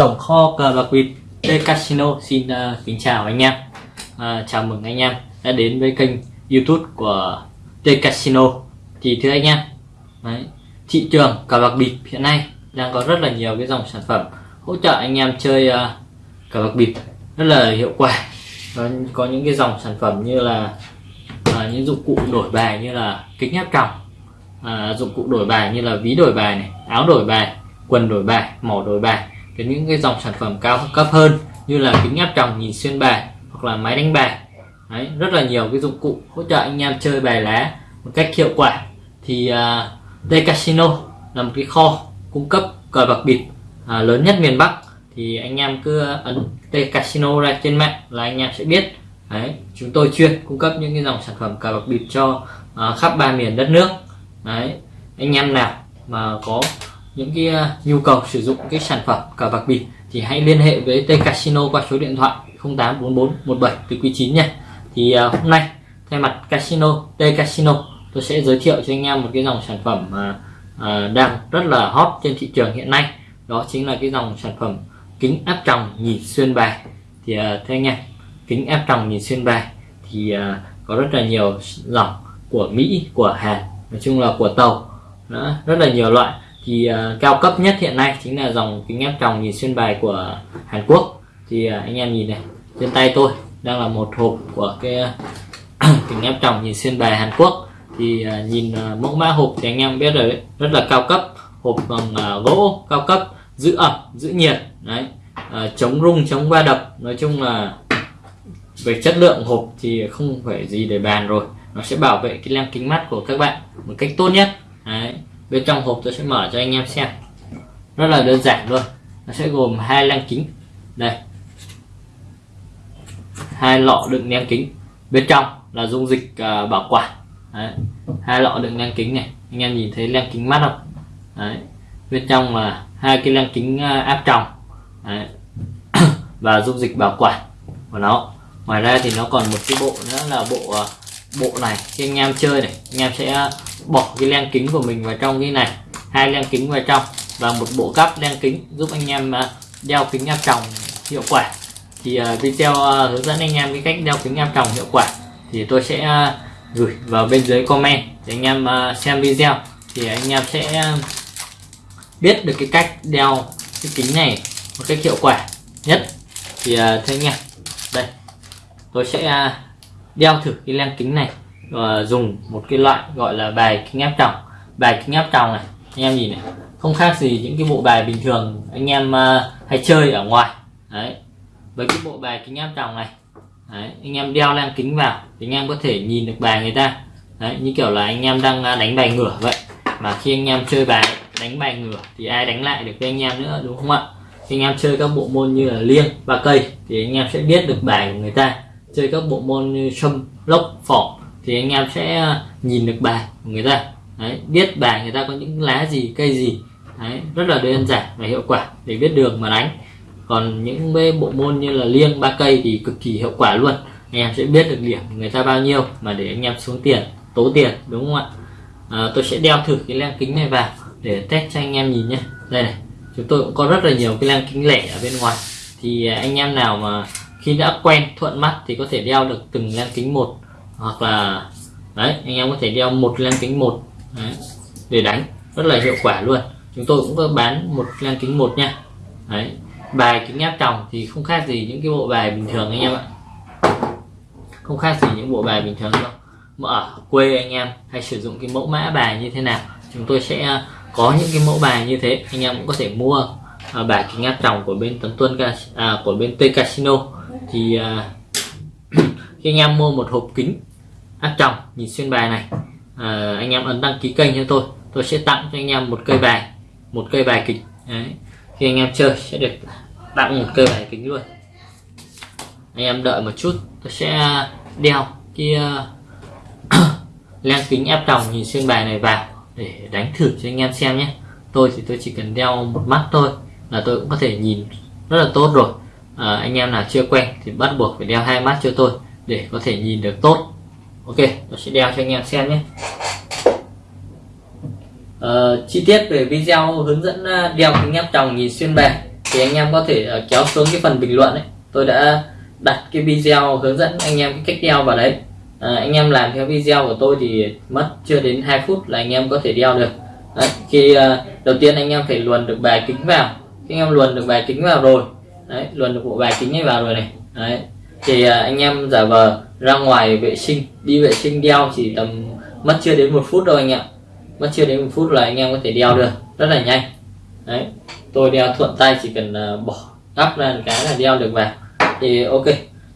tổng kho cờ bạc bịp T Casino xin uh, kính chào anh em. Uh, chào mừng anh em đã đến với kênh YouTube của T Casino. Thì thưa anh em đấy, thị trường cờ bạc bịp hiện nay đang có rất là nhiều cái dòng sản phẩm hỗ trợ anh em chơi uh, cờ bạc bịp rất là hiệu quả. Có, có những cái dòng sản phẩm như là uh, những dụng cụ đổi bài như là kính áp tròng uh, dụng cụ đổi bài như là ví đổi bài này áo đổi bài quần đổi bài mỏ đổi bài đến những cái dòng sản phẩm cao cấp hơn như là kính áp tròng nhìn xuyên bài hoặc là máy đánh bài. Đấy, rất là nhiều cái dụng cụ hỗ trợ anh em chơi bài lá một cách hiệu quả. Thì à, uh, đây casino là một cái kho cung cấp cờ bạc bịp uh, lớn nhất miền Bắc. Thì anh em cứ ấn đây casino ra trên mạng là anh em sẽ biết. Đấy, chúng tôi chuyên cung cấp những cái dòng sản phẩm cờ bạc bịp cho uh, khắp ba miền đất nước. Đấy, anh em nào mà có những cái à, nhu cầu sử dụng cái sản phẩm cờ bạc bịp thì hãy liên hệ với T Casino qua số điện thoại 0844 17 từ quý 9 nha. Thì à, hôm nay thay mặt Casino T Casino tôi sẽ giới thiệu cho anh em một cái dòng sản phẩm mà đang rất là hot trên thị trường hiện nay. Đó chính là cái dòng sản phẩm kính áp tròng nhìn xuyên bài. Thì thưa anh em kính áp tròng nhìn xuyên bài thì có rất là nhiều dòng của Mỹ của Hàn nói chung là của tàu đó, rất là nhiều loại thì uh, cao cấp nhất hiện nay chính là dòng kính áp tròng nhìn xuyên bài của Hàn Quốc. Thì uh, anh em nhìn này trên tay tôi đang là một hộp của cái kính áp tròng nhìn xuyên bài Hàn Quốc. Thì uh, nhìn uh, mẫu mã hộp thì anh em biết rồi đấy rất là cao cấp. Hộp bằng uh, gỗ cao cấp giữ ẩm giữ nhiệt đấy. Uh, chống rung chống va đập. Nói chung là về chất lượng hộp thì không phải gì để bàn rồi. Nó sẽ bảo vệ cái lăng kính mắt của các bạn một cách tốt nhất bên trong hộp tôi sẽ mở cho anh em xem. Rất là đơn giản luôn. Nó sẽ gồm hai lăng kính. Đây. Hai lọ đựng lăng kính. Bên trong là dung dịch uh, bảo quản. Đấy. hai lọ đựng lăng kính này. Anh em nhìn thấy lăng kính mắt không? Đấy. bên trong là hai cái lăng kính uh, áp tròng. Đấy. và dung dịch bảo quản của nó. Ngoài ra thì nó còn một cái bộ nữa là bộ uh, bộ này khi anh em chơi này, anh em sẽ bỏ cái len kính của mình vào trong cái này, hai len kính vào trong và một bộ cắp len kính giúp anh em à, đeo kính áp tròng hiệu quả. Thì à, video à, hướng dẫn anh em cái cách đeo kính áp tròng hiệu quả thì tôi sẽ gửi vào bên dưới comment để anh em xem video. Thì anh em sẽ biết được cái cách đeo cái kính này một cách hiệu quả nhất. Thì thế anh em, đây, tôi sẽ đeo thử cái len kính này và dùng một cái loại gọi là bài kính áp tròng. Bài kính áp tròng này anh em nhìn này không khác gì những cái bộ bài bình thường anh em uh, hay chơi ở ngoài. Đấy với cái bộ bài kính áp tròng này đấy, anh em đeo len kính vào thì anh em có thể nhìn được bài người ta. Đấy như kiểu là anh em đang à, đánh bài ngửa vậy. Mà khi anh em chơi bài đánh bài ngửa thì ai đánh lại được với anh em nữa đúng không ạ? Khi anh em chơi các bộ môn như là liêng ba cây thì anh em sẽ biết được bài của người ta chơi các bộ môn như sâm lốc phỏ thì anh em sẽ à, nhìn được bài của người ta. Đấy, biết bài người ta có những lá gì cây gì. Đấy, rất là đơn giản và hiệu quả để biết đường mà đánh. Còn những bộ môn như là liêng ba cây thì cực kỳ hiệu quả luôn. Anh em sẽ biết được điểm người ta bao nhiêu mà để anh em xuống tiền tố tiền đúng không ạ? À, tôi sẽ đeo thử cái len kính này vào để test cho anh em nhìn nhé đây này chúng tôi cũng có rất là nhiều cái len kính lẻ ở bên ngoài. Thì à, anh em nào mà khi đã quen thuận mắt thì có thể đeo được từng len kính một hoặc là đấy anh em có thể đeo một len kính một đấy, để đánh rất là hiệu quả luôn. Chúng tôi cũng có bán một len kính một nha. Đấy bài kính áp tròng thì không khác gì những cái bộ bài bình thường anh em ạ. Không khác gì những bộ bài bình thường đâu. Mà ở quê anh em hay sử dụng cái mẫu mã bài như thế nào chúng tôi sẽ ờ, có những cái mẫu bài như thế anh em cũng có thể mua à, bài kính áp tròng của bên tấn tuân à, của bên T Casino thì à, khi anh em mua một hộp kính áp tròng nhìn xuyên bài này à, anh em ấn đăng ký kênh cho tôi. Tôi sẽ tặng cho anh em một cây bài một cây bài kính. Đấy. khi anh em chơi sẽ được tặng một cây bài kính luôn. Anh em đợi một chút tôi sẽ đeo cái à, uh, len kính áp tròng nhìn xuyên bài này vào để đánh thử cho anh em xem nhé. Tôi thì tôi chỉ cần đeo một mắt thôi là tôi cũng có thể nhìn rất là tốt rồi à, anh em nào chưa quen thì bắt buộc phải đeo hai mắt cho tôi để có thể nhìn được tốt. Ok tôi sẽ đeo cho anh em xem nhé. À, chi tiết về video hướng dẫn à, đeo kính áp tròng nhìn xuyên bề thì anh em có thể à, kéo xuống cái phần bình luận ấy. Tôi đã đặt cái video hướng dẫn anh em cái cách đeo vào đấy. À, anh em làm theo video của tôi thì mất chưa đến 2 phút là anh em có thể đeo được. Đấy, khi uh, đầu tiên anh em phải luồn được bài kính vào. Khi anh em luồn được bài kính vào rồi đấy luồn được bộ bài kính ấy vào rồi này. Đấy thì à, anh em giả vờ ra ngoài vệ sinh đi vệ sinh đeo chỉ tầm mất chưa đến một phút đâu anh em mất chưa đến một phút là anh em có thể đeo được rất là nhanh. Đấy tôi đeo thuận tay chỉ cần uh, bỏ gắp ra một cái là đeo được vào. Thì ok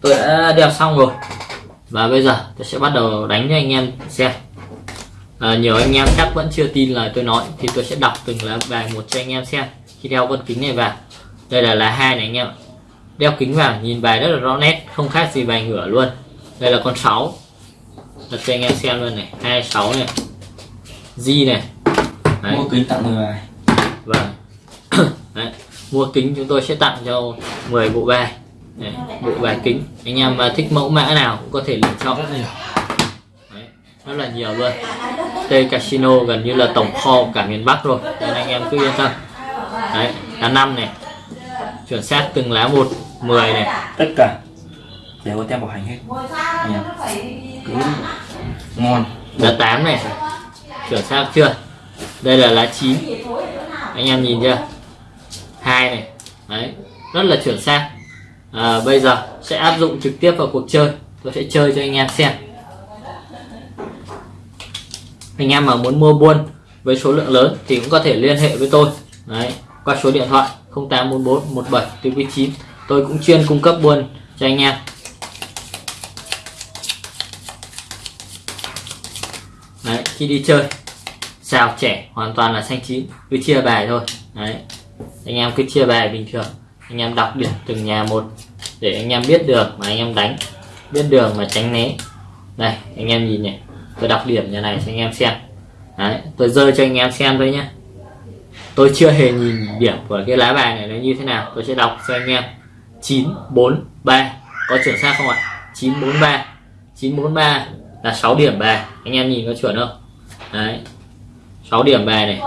tôi đã đeo xong rồi. Và bây giờ tôi sẽ bắt đầu đánh cho anh em xem. À, nhiều anh em chắc vẫn chưa tin lời tôi nói thì tôi sẽ đọc từng lá bài một cho anh em xem khi đeo con kính này vào đây là lá hai này anh em đeo kính vào nhìn bài rất là rõ nét không khác gì bài ngửa luôn. Đây là con 6 đặt cho anh em xem luôn này. 26 này. G này. Đấy. mua kính tặng người vâng. Đấy. mua kính chúng tôi sẽ tặng cho 10 bộ bài. Đấy. bộ bài kính. Anh em thích mẫu mã nào cũng có thể lựa chọn. Rất nhiều. Đấy. rất là nhiều luôn. T Casino gần như là tổng kho cả miền Bắc rồi. Nên anh em cứ yên tâm. Đấy, lá năm này chuẩn xác từng lá một 10 này. Tất cả. Đều có tem bảo hành hết. Nha. cứ ngon. Lá 8 này chuẩn xác chưa? Đây là lá 9 anh em nhìn chưa? Hai này. Đấy rất là chuẩn xác. À, bây giờ sẽ áp dụng trực tiếp vào cuộc chơi. Tôi sẽ chơi cho anh em xem. Anh em mà muốn mua buôn với số lượng lớn thì cũng có thể liên hệ với tôi. Đấy qua số điện thoại 0844 17 9 tôi cũng chuyên cung cấp buôn cho anh em. Đấy, khi đi chơi, xào trẻ hoàn toàn là xanh chín, cứ chia bài thôi. Đấy, anh em cứ chia bài bình thường. Anh em đọc điểm từng nhà một để anh em biết đường mà anh em đánh, biết đường mà tránh né. Đây, anh em nhìn này tôi đọc điểm nhà này cho anh em xem. Đấy, tôi rơi cho anh em xem thôi nhé tôi chưa hề nhìn điểm của cái lá bài này nó như thế nào. Tôi sẽ đọc cho anh em. 943 có chuẩn xác không ạ? 943 943 là 6 điểm bài. Anh em nhìn có chuẩn không? Đấy. 6 điểm bài này.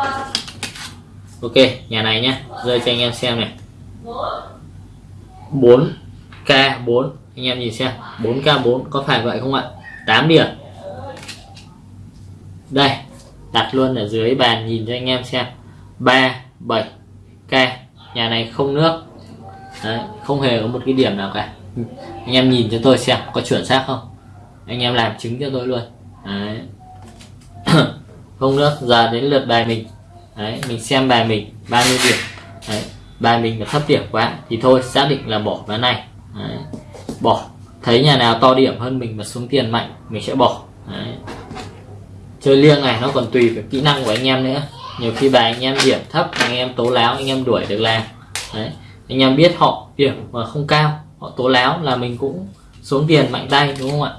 Ok, nhà này nhé rơi cho anh em xem này. 4k4 anh em nhìn xem. 4k4 có phải vậy không ạ? 8 điểm. Đây. Đặt luôn ở dưới bàn nhìn cho anh em xem. 3 7 k nhà này không nước. Đấy, không hề có một cái điểm nào cả. Anh em nhìn cho tôi xem có chuẩn xác không? Anh em làm chứng cho tôi luôn. Đấy. không nước giờ đến lượt bài mình. Đấy, mình xem bài mình bao nhiêu điểm. Đấy, bài mình là thấp điểm quá thì thôi xác định là bỏ ván này. Đấy. bỏ. Thấy nhà nào to điểm hơn mình mà xuống tiền mạnh mình sẽ bỏ. Đấy. chơi liêng này nó còn tùy vào kỹ năng của anh em nữa nhiều khi bài anh em điểm thấp anh em tố láo, anh em đuổi được làm Đấy. anh em biết họ điểm mà không cao, họ tố láo là mình cũng xuống tiền mạnh tay, đúng không ạ?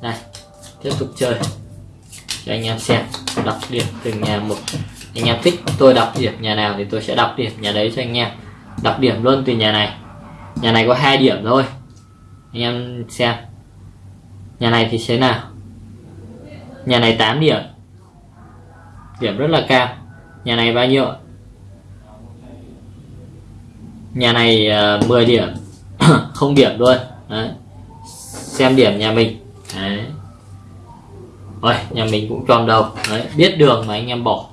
Đây tiếp tục chơi. Cho anh em xem, đọc điểm từng nhà một. Anh em thích tôi đọc điểm nhà nào thì tôi sẽ đọc điểm nhà đấy cho anh em. Đọc điểm luôn từ nhà này. Nhà này có hai điểm thôi. Anh em xem. Nhà này thì thế nào? Nhà này 8 điểm. Điểm rất là cao. Nhà này bao nhiêu nhà này ờ, uh, 10 điểm. Không điểm luôn. Đấy. xem điểm nhà mình. Đấy. Rồi nhà mình cũng tròn đầu. Đấy biết đường mà anh em bỏ.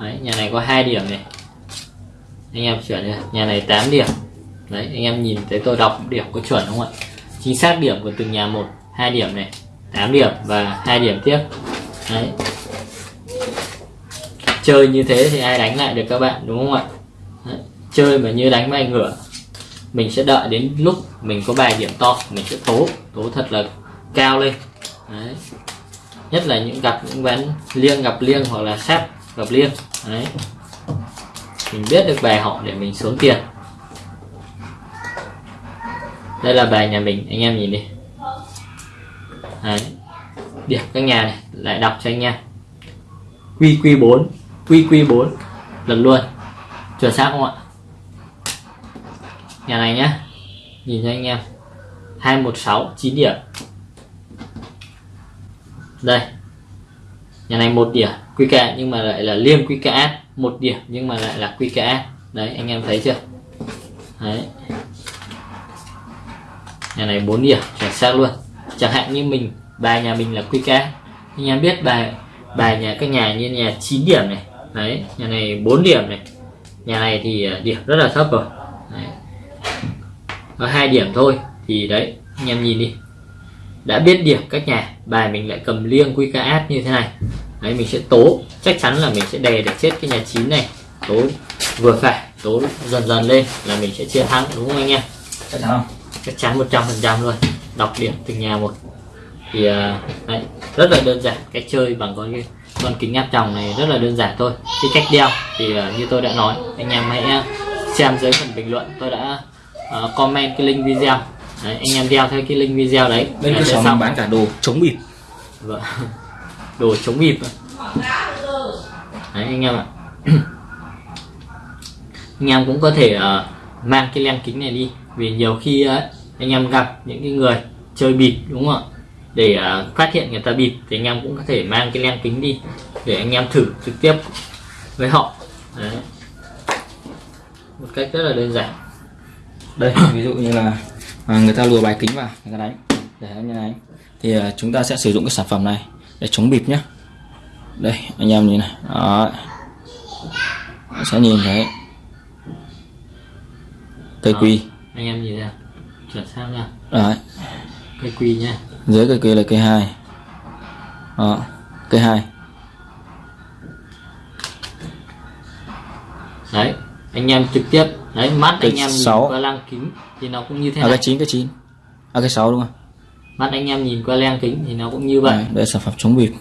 Đấy nhà này có hai điểm này. Anh em chuyển này. nhà này 8 điểm. Đấy anh em nhìn thấy tôi đọc điểm có chuẩn không ạ? Chính xác điểm của từng nhà một hai điểm này. 8 điểm và hai điểm tiếp. Đấy. Chơi như thế thì ai đánh lại được các bạn, đúng không ạ? Đấy. chơi mà như đánh bài ngửa mình sẽ đợi đến lúc mình có bài điểm to, mình sẽ tố tố thật là cao lên. Đấy. nhất là những gặp những ván liêng gặp liêng hoặc là sắp gặp liêng. Đấy. Mình biết được bài họ để mình xuống tiền. Đây là bài nhà mình, anh em nhìn đi đấy. Điểm các nhà này lại đọc cho anh em quy quy 4 quy quy 4 lần luôn. Chuẩn xác không ạ? Nhà này nhá. Nhìn cho anh em. 216 9 điểm. Đây. Nhà này một điểm QK nhưng mà lại là liêm QKS một điểm nhưng mà lại là QKS đấy anh em thấy chưa? Đấy. Nhà này 4 điểm chuẩn xác luôn chẳng hạn như mình bài nhà mình là QK anh em biết bài bài nhà các nhà như nhà 9 điểm này. Đấy nhà này 4 điểm này. Nhà này thì à, điểm rất là thấp rồi. Đấy. có hai điểm thôi thì đấy anh em nhìn đi. Đã biết điểm các nhà bài mình lại cầm liêng QKS như thế này. Đấy mình sẽ tố. Chắc chắn là mình sẽ đè được chết cái nhà 9 này. Tố vừa phải tố dần dần lên là mình sẽ chiến thắng đúng không anh em? Chắc chắn không? Chắc chắn 100% luôn đọc điểm từng nhà một. Thì uh, đấy, rất là đơn giản cách chơi bằng con con kính áp tròng này rất là đơn giản thôi. Cái cách đeo thì uh, như tôi đã nói anh em hãy xem dưới phần bình luận. Tôi đã uh, comment cái link video. Đấy, anh em đeo theo cái link video đấy. Bên cơ sở mình bán cả đồ chống bịp. Vâng. đồ chống bịp. Đấy anh em ạ. Anh em cũng có thể uh, mang cái len kính này đi. Vì nhiều khi uh, anh em gặp những cái người chơi bịp đúng không ạ? Để uh, phát hiện người ta bịp thì anh em cũng có thể mang cái len kính đi để anh em thử trực tiếp với họ. Đấy. một cách rất là đơn giản. Đây ví dụ như là à, người ta lùa bài kính vào người ta đánh. Để như này thì à, chúng ta sẽ sử dụng cái sản phẩm này để chống bịp nhé đây anh em nhìn này. Đó sẽ nhìn thấy. Cây quy anh em nhìn ra chuyển sang nha. Đấy. Cây quy nha dưới cây quy là cây hai. Đó. Cây hai. Đấy anh em trực tiếp. Đấy mắt Cây anh em nhìn sáu. qua lăng kính thì nó cũng như thế à, này. cây chín cây chín. À, cây sáu đúng không? Mắt anh em nhìn qua lăng kính thì nó cũng như vậy. Đấy, đây là sản phẩm chống bịp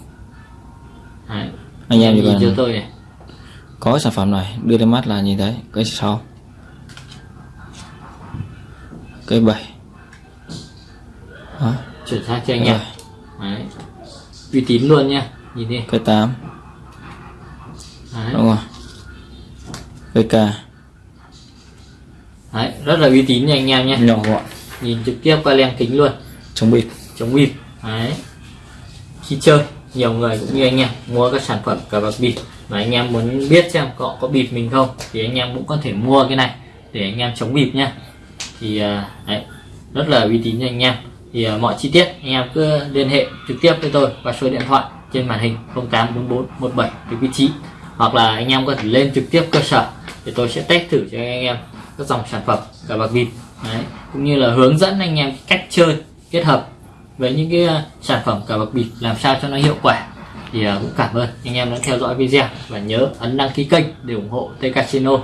đấy. anh em nhìn cho tôi này. Có cái sản phẩm này đưa lên mắt là nhìn thấy. Cái sáu cây bảy. Đó chuyển sang cho anh em đấy. uy tín luôn nha. Nhìn đi. Cây tám. Đấy. đúng không cây k đấy rất là uy tín nha anh em nhé. Nhỏ gọn. Nhìn trực tiếp qua lăng kính luôn. Chống bịp. Chống bịp. Đấy. Khi chơi nhiều người cũng như anh em mua các sản phẩm cờ bạc bịp. Và anh em muốn biết xem họ có bịp mình không thì anh em cũng có thể mua cái này để anh em chống bịp nhá thì à, đấy, rất là uy tín cho anh em. Thì à, mọi chi tiết anh em cứ liên hệ trực tiếp với tôi qua số điện thoại trên màn hình 0844 17 cái vị trí. Hoặc là anh em có thể lên trực tiếp cơ sở để tôi sẽ test thử cho anh em các dòng sản phẩm cả bạc vịt. Đấy cũng như là hướng dẫn anh em cách chơi kết hợp với những cái à, sản phẩm cả bạc bịp làm sao cho nó hiệu quả. Thì cũng cảm ơn anh em đã theo dõi video và nhớ ấn đăng ký kênh để ủng hộ T Casino.